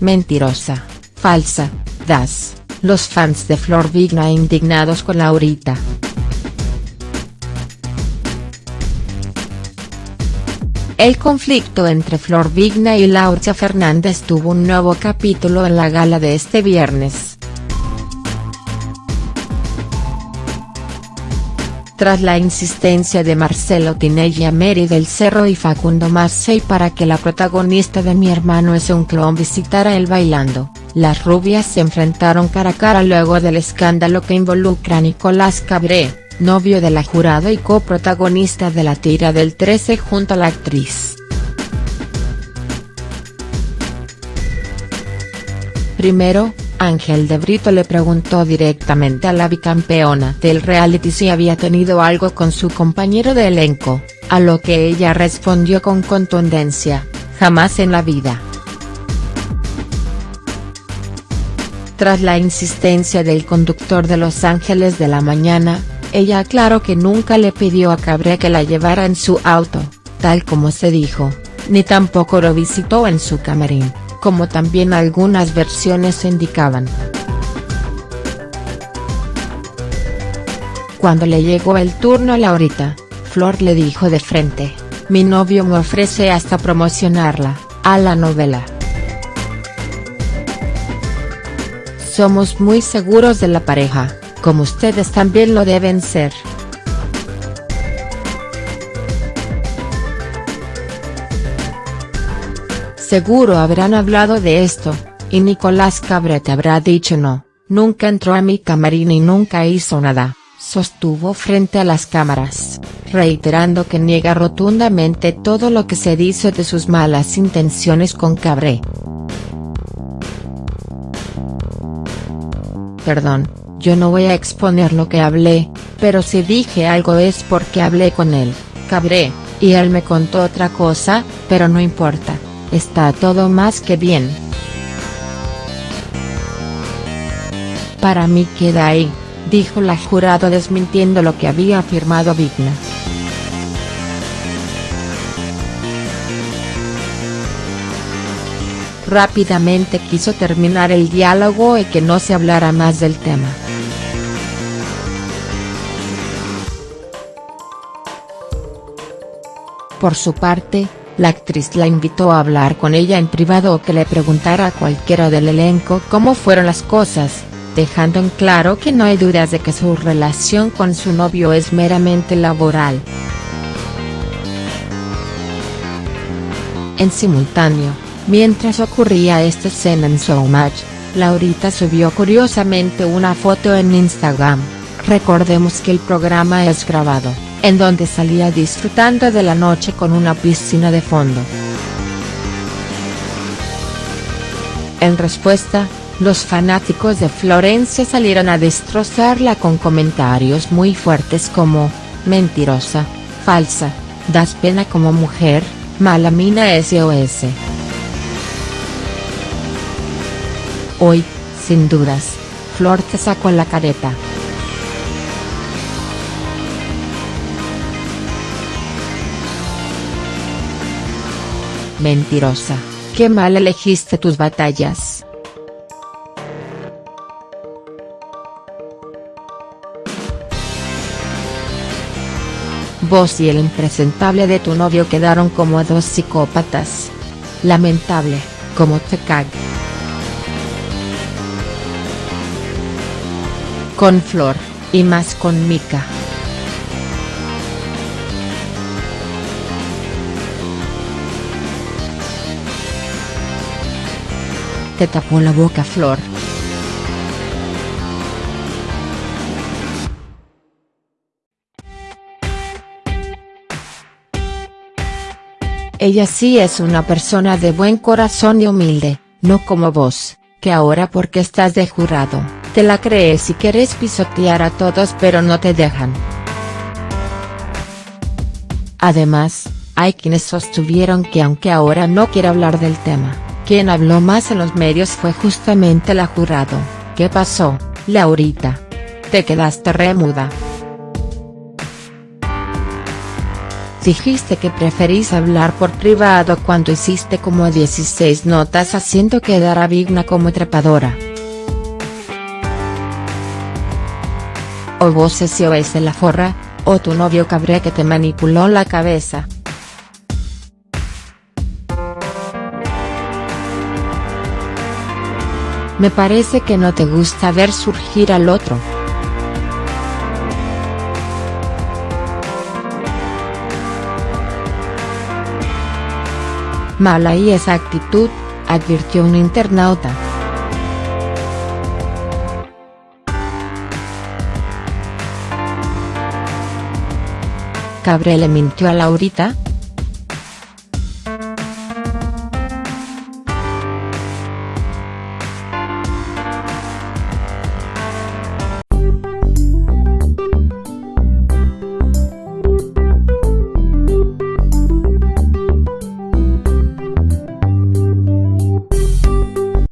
mentirosa, falsa, das, los fans de Flor Vigna indignados con Laurita. El conflicto entre Flor Vigna y Laura Fernández tuvo un nuevo capítulo en la gala de este viernes. Tras la insistencia de Marcelo Tinella Mary del Cerro y Facundo Massey para que la protagonista de Mi hermano es un clon visitara el bailando, las rubias se enfrentaron cara a cara luego del escándalo que involucra a Nicolás Cabré novio de la jurado y coprotagonista de la tira del 13 junto a la actriz. Primero, Ángel de Brito le preguntó directamente a la bicampeona del reality si había tenido algo con su compañero de elenco, a lo que ella respondió con contundencia, jamás en la vida. Tras la insistencia del conductor de Los Ángeles de la Mañana, ella aclaró que nunca le pidió a Cabré que la llevara en su auto, tal como se dijo, ni tampoco lo visitó en su camarín, como también algunas versiones indicaban. Cuando le llegó el turno a Laurita, Flor le dijo de frente, mi novio me ofrece hasta promocionarla, a la novela. Somos muy seguros de la pareja como ustedes también lo deben ser. Seguro habrán hablado de esto, y Nicolás Cabrete habrá dicho no, nunca entró a mi camarín y nunca hizo nada, sostuvo frente a las cámaras, reiterando que niega rotundamente todo lo que se dice de sus malas intenciones con Cabré. Perdón, yo no voy a exponer lo que hablé, pero si dije algo es porque hablé con él, cabré, y él me contó otra cosa, pero no importa, está todo más que bien. Para mí queda ahí, dijo la jurado desmintiendo lo que había afirmado Vigna. Rápidamente quiso terminar el diálogo y que no se hablara más del tema. Por su parte, la actriz la invitó a hablar con ella en privado o que le preguntara a cualquiera del elenco cómo fueron las cosas, dejando en claro que no hay dudas de que su relación con su novio es meramente laboral. En simultáneo, mientras ocurría esta escena en Showmatch, Laurita subió curiosamente una foto en Instagram, recordemos que el programa es grabado en donde salía disfrutando de la noche con una piscina de fondo. En respuesta, los fanáticos de Florencia salieron a destrozarla con comentarios muy fuertes como, mentirosa, falsa, das pena como mujer, mala mina SOS. Hoy, sin dudas, Flor te sacó la careta. Mentirosa, qué mal elegiste tus batallas. Vos y el impresentable de tu novio quedaron como dos psicópatas. Lamentable, como te cag. Con Flor, y más con Mika. Te tapó la boca Flor. Ella sí es una persona de buen corazón y humilde, no como vos, que ahora porque estás de jurado, te la crees y quieres pisotear a todos pero no te dejan. Además, hay quienes sostuvieron que aunque ahora no quiere hablar del tema, quien habló más en los medios fue justamente la jurado, ¿qué pasó, Laurita? Te quedaste remuda. Dijiste que preferís hablar por privado cuando hiciste como 16 notas haciendo quedar a Vigna como trepadora. O vos o es la forra, o tu novio cabré que te manipuló la cabeza. Me parece que no te gusta ver surgir al otro. Mala y esa actitud, advirtió un internauta. Cabré le mintió a Laurita,